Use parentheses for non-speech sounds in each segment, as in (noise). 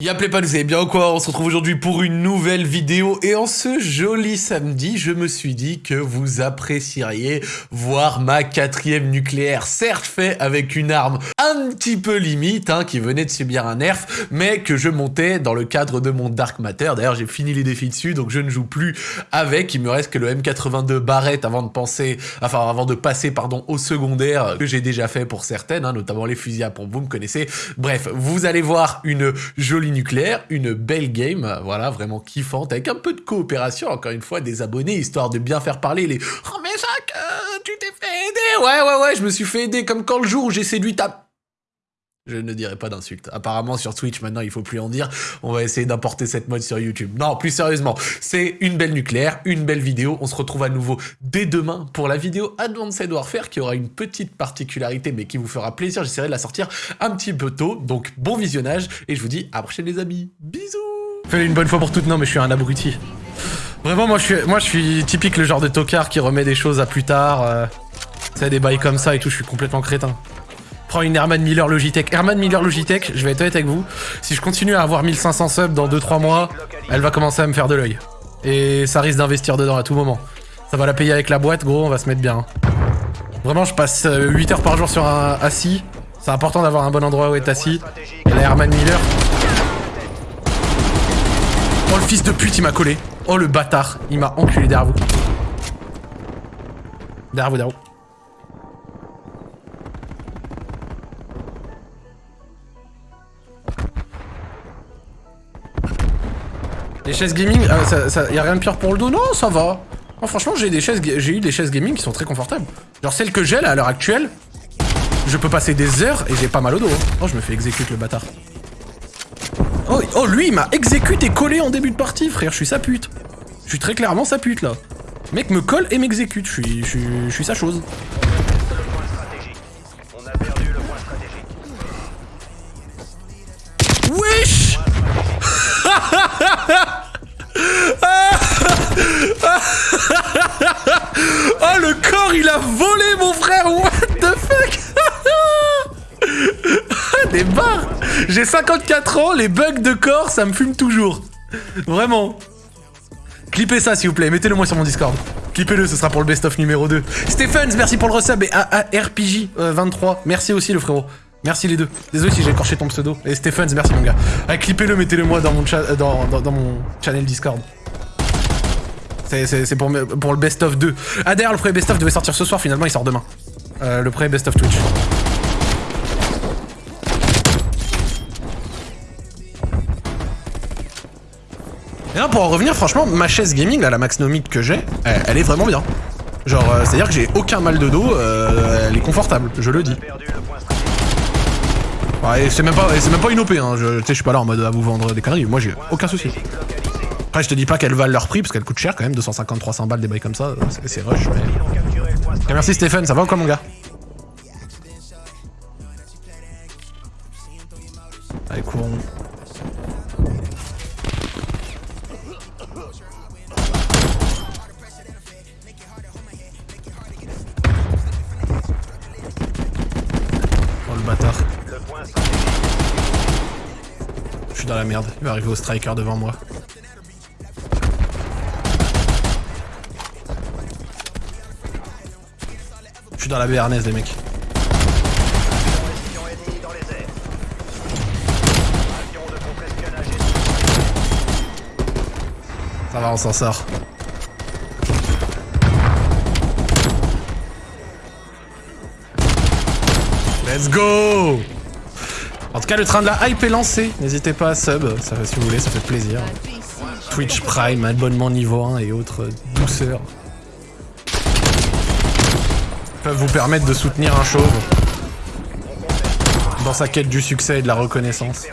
Y'a pas, vous allez bien ou quoi On se retrouve aujourd'hui pour une nouvelle vidéo et en ce joli samedi, je me suis dit que vous apprécieriez voir ma quatrième nucléaire, certes fait avec une arme un petit peu limite, hein, qui venait de subir un nerf, mais que je montais dans le cadre de mon Dark Matter. D'ailleurs, j'ai fini les défis dessus, donc je ne joue plus avec. Il me reste que le M82 Barrett avant de penser, enfin avant de passer pardon au secondaire que j'ai déjà fait pour certaines, hein, notamment les fusils à pompe. Vous me connaissez. Bref, vous allez voir une jolie nucléaire, une belle game, voilà, vraiment kiffante, avec un peu de coopération, encore une fois, des abonnés, histoire de bien faire parler les « Oh mais Jacques, euh, tu t'es fait aider !» Ouais, ouais, ouais, je me suis fait aider, comme quand le jour où j'ai séduit ta... Je ne dirai pas d'insultes. Apparemment, sur Twitch, maintenant, il faut plus en dire. On va essayer d'importer cette mode sur YouTube. Non, plus sérieusement, c'est une belle nucléaire, une belle vidéo. On se retrouve à nouveau dès demain pour la vidéo Advanced Warfare, qui aura une petite particularité, mais qui vous fera plaisir. J'essaierai de la sortir un petit peu tôt. Donc, bon visionnage, et je vous dis à prochaine, les amis. Bisous Fais une bonne fois pour toutes, non, mais je suis un abruti. Vraiment, moi, je suis, typique le genre de tocard qui remet des choses à plus tard. Euh, tu des bails comme ça et tout, je suis complètement crétin. Prends une Herman Miller Logitech. Herman Miller Logitech, je vais être honnête avec vous, si je continue à avoir 1500 subs dans 2-3 mois, elle va commencer à me faire de l'œil. Et ça risque d'investir dedans à tout moment. Ça va la payer avec la boîte, gros, on va se mettre bien. Vraiment, je passe 8 euh, heures par jour sur un assis. C'est important d'avoir un bon endroit où être assis. Et la Herman Miller... Oh, le fils de pute, il m'a collé. Oh, le bâtard. Il m'a enculé derrière vous. Derrière vous, derrière vous. Les chaises gaming, ah, ça, y a rien de pire pour le dos? Non, ça va. franchement, j'ai eu des chaises gaming qui sont très confortables. Genre celle que j'ai là à l'heure actuelle, je peux passer des heures et j'ai pas mal au dos. Hein. Oh, je me fais exécuter le bâtard. Oh, oh lui, il m'a exécuté et collé en début de partie, frère. Je suis sa pute. Je suis très clairement sa pute là. Le mec me colle et m'exécute. Je suis sa chose. 54 ans, les bugs de corps ça me fume toujours. Vraiment. Clippez ça s'il vous plaît, mettez-le moi sur mon Discord. Clippez-le, ce sera pour le best-of numéro 2. Stephens, merci pour le resub et ARPJ23, euh, merci aussi le frérot. Merci les deux. Désolé si j'ai écorché ton pseudo. Et Stephens, merci mon gars. Allez, clippez-le, mettez-le moi dans mon, euh, channel Discord. C'est pour, pour le best-of 2. Ah d'ailleurs, le premier best-of devait sortir ce soir, finalement il sort demain. Euh, le premier best-of Twitch. Et là, pour en revenir, franchement, ma chaise gaming, là, la Maxnomic que j'ai, elle, est vraiment bien. Genre, euh, c'est-à-dire que j'ai aucun mal de dos, euh, elle est confortable, je le dis. Ouais, c'est même, pas, même pas une OP, hein. je, je suis pas là en mode à vous vendre des conneries, moi j'ai aucun souci. Après, je te dis pas qu'elles valent leur prix, parce qu'elles coûtent cher quand même, 250-300 balles des bails comme ça, c'est rush, mais... merci Stéphane, ça va ou quoi mon gars? Suis dans la merde, il va arriver au striker devant moi. dans la béarnaise, les mecs. Ça va, on s'en sort. Let's go En tout cas, le train de la hype est lancé. N'hésitez pas à sub, ça, si vous voulez, ça fait plaisir. Twitch Prime, abonnement niveau 1 et autres douceurs peuvent vous permettre de soutenir un chauve dans sa quête du succès et de la reconnaissance.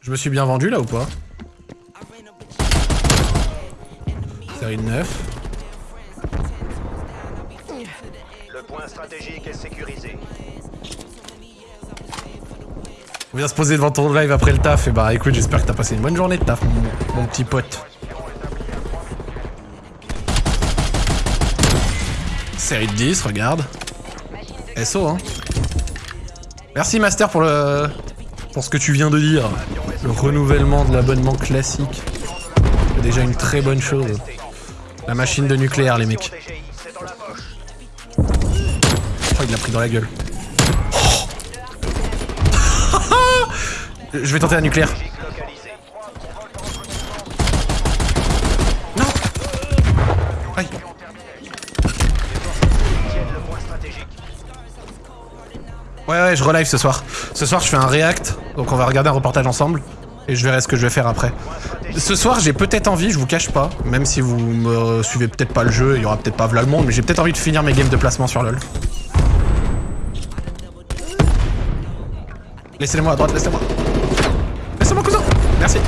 Je me suis bien vendu là ou pas? Série 9. Le point stratégique est sécurisé. On vient se poser devant ton live après le taf et bah écoute j'espère que t'as passé une bonne journée de taf mon petit pote. Série de 10, regarde. SO, hein. Merci Master pour le... pour ce que tu viens de dire. Le renouvellement de l'abonnement classique. C'est déjà une très bonne chose. La machine de nucléaire, les mecs. Oh, il l'a pris dans la gueule. (laughs) Je vais tenter un nucléaire. Non Aïe. Ouais ouais je relive ce soir. Ce soir je fais un react, donc on va regarder un reportage ensemble. Et je verrai ce que je vais faire après. Ce soir j'ai peut-être envie, je vous cache pas, même si vous me suivez peut-être pas le jeu, il y aura peut-être pas Vla le monde, mais j'ai peut-être envie de finir mes games de placement sur LoL. Laissez-moi à droite, laissez-moi. Laissez-moi cousin Merci.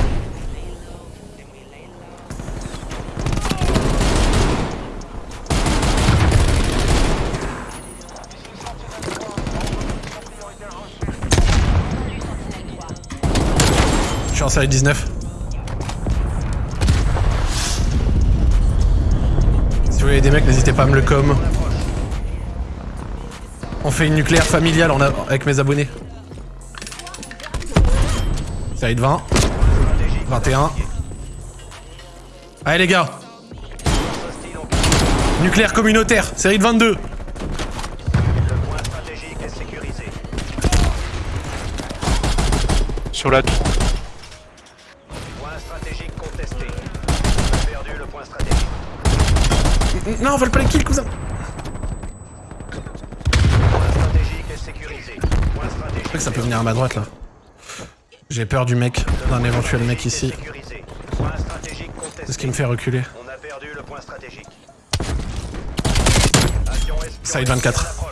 Je suis en série 19. Si vous voyez des mecs, n'hésitez pas à me le com. On fait une nucléaire familiale avec mes abonnés. Série de 20. 21. Allez les gars. Nucléaire communautaire, série de 22. Sur la tour. Non, on vole pas les kills, cousin. Je crois que ça peut venir à ma droite là. J'ai peur du mec, d'un éventuel mec ici. C'est ce qui me fait reculer. Side 24.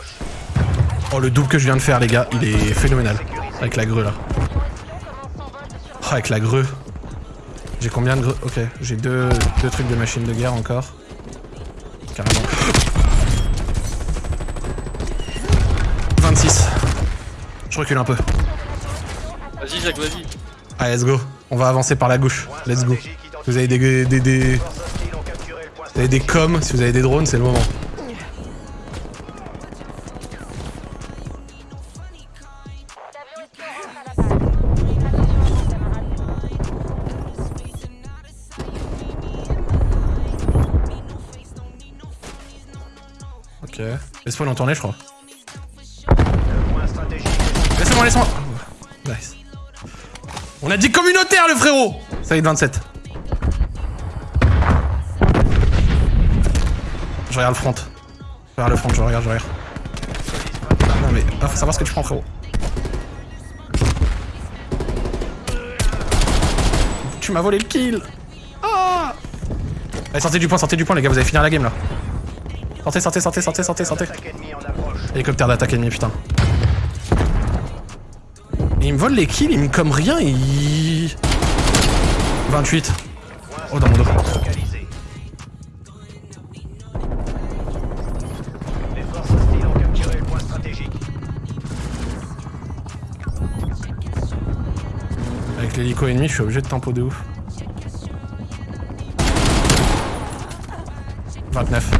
Oh, le double que je viens de faire, les gars, il est phénoménal. Avec la grue là. Oh, avec la grue. J'ai combien de grue Ok, j'ai deux, deux trucs de machine de guerre encore. Carrément. 26. Je recule un peu. Vas-y, Jacques, vas-y. Allez, let's go. On va avancer par la gauche. Let's go. Vous avez des, des, des... Vous avez des coms, si vous avez des drones, c'est le moment. Ok. Ont tourné, je crois. Laissez-moi, laissez-moi. On a dit communautaire, le frérot Ça y est, 27. Je regarde le front. Je regarde le front, je regarde, je regarde. Non mais, ah, faut savoir ce que tu prends, frérot. Tu m'as volé le kill Ah Allez, sortez du point, sortez du point, les gars, vous allez finir la game, là. Sortez, sortez, sortez, sortez, sortez, sortez. Hélicoptère d'attaque ennemi, putain. Et il me vole les kills, il me comme rien, il... 28. Oh, dans mon dos. Avec l'hélico ennemi, je suis obligé de tempo de ouf. 29.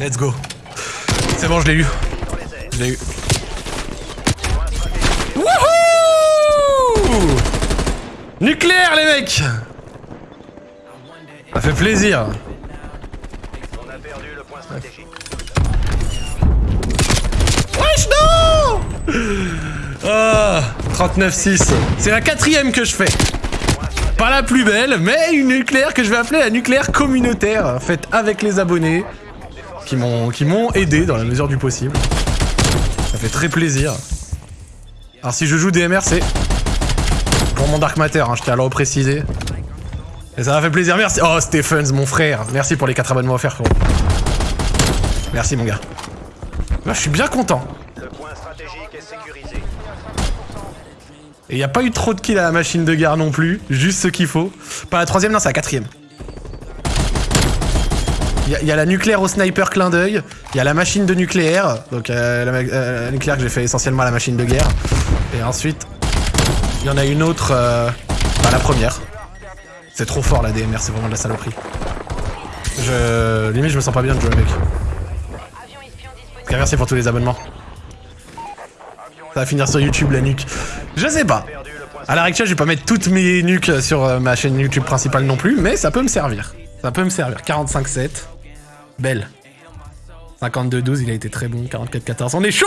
Let's go. C'est bon, je l'ai eu. Je l'ai eu. Wouhou Nucléaire, les mecs Ça fait plaisir. On. Wesh, non Ah 39-6. C'est la quatrième que je fais. Pas la plus belle, mais une nucléaire que je vais appeler la nucléaire communautaire, faite avec les abonnés, qui m'ont aidé dans la mesure du possible. Ça fait très plaisir. Alors si je joue DMR, c'est pour mon Dark Matter, hein, je tiens à le. Et ça m'a fait plaisir, merci. Oh, Stephens, mon frère. Merci pour les 4 abonnements offerts, frérot. Merci, mon gars. Je suis bien content. Et il a pas eu trop de kills à la machine de guerre non plus. Juste ce qu'il faut. Pas la troisième, non, c'est la quatrième. Il y, a- la nucléaire au sniper clin d'œil. Il y a la machine de nucléaire. Donc euh, euh, la nucléaire que j'ai fait essentiellement à la machine de guerre. Et ensuite, il y en a une autre. euh, bah, la première. C'est trop fort la DMR, c'est vraiment de la saloperie. Je. Limite, je me sens pas bien de jouer avec. Merci pour tous les abonnements. Ça va finir sur YouTube la nuque. Je sais pas. À l'heure actuelle, je vais pas mettre toutes mes nuques sur euh, ma chaîne YouTube principale non plus, mais ça peut me servir. Ça peut me servir. 45-7. Belle. 52-12, il a été très bon. 44-14. On est chaud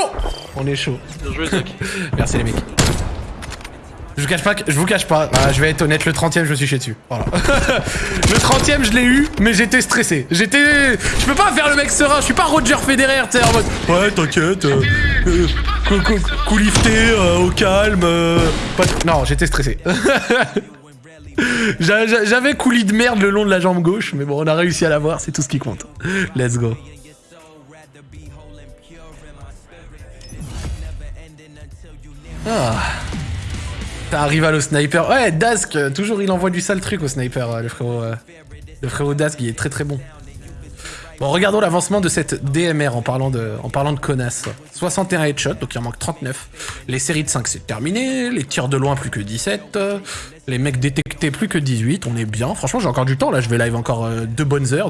On est chaud. Bien joué, Zach. (laughs) Merci les mecs. Je vous cache pas, que- je vous cache pas, Ah, je vais être honnête, le 30ème je me suis chié dessus. Voilà. (laughs) le 30ème je l'ai eu, mais j'étais stressé. J'étais. Je peux pas faire le mec serein, je suis pas Roger Federer, tu sais, en mode. Ouais, t'inquiète. Euh, euh, cou- cou- coup lifté, euh, au calme. euh, pas Non, j'étais stressé. (laughs) J'a- j'a- J'avais coulis de merde le long de la jambe gauche, mais bon, on a réussi à l'avoir, c'est tout ce qui compte. Let's go. Ah. T'as un rival au sniper. Ouais, Dask, euh, toujours il envoie du sale truc au sniper, euh, le frérot. euh, le frérot Dask, il est très très bon. Bon, regardons l'avancement de cette DMR en parlant de, en parlant de connasse. 61 headshots, donc il en manque 39. Les séries de 5, c'est terminé. Les tirs de loin, plus que 17. Les mecs détectés, plus que 18. On est bien. Franchement, j'ai encore du temps. Là, je vais live encore euh, deux bonnes heures.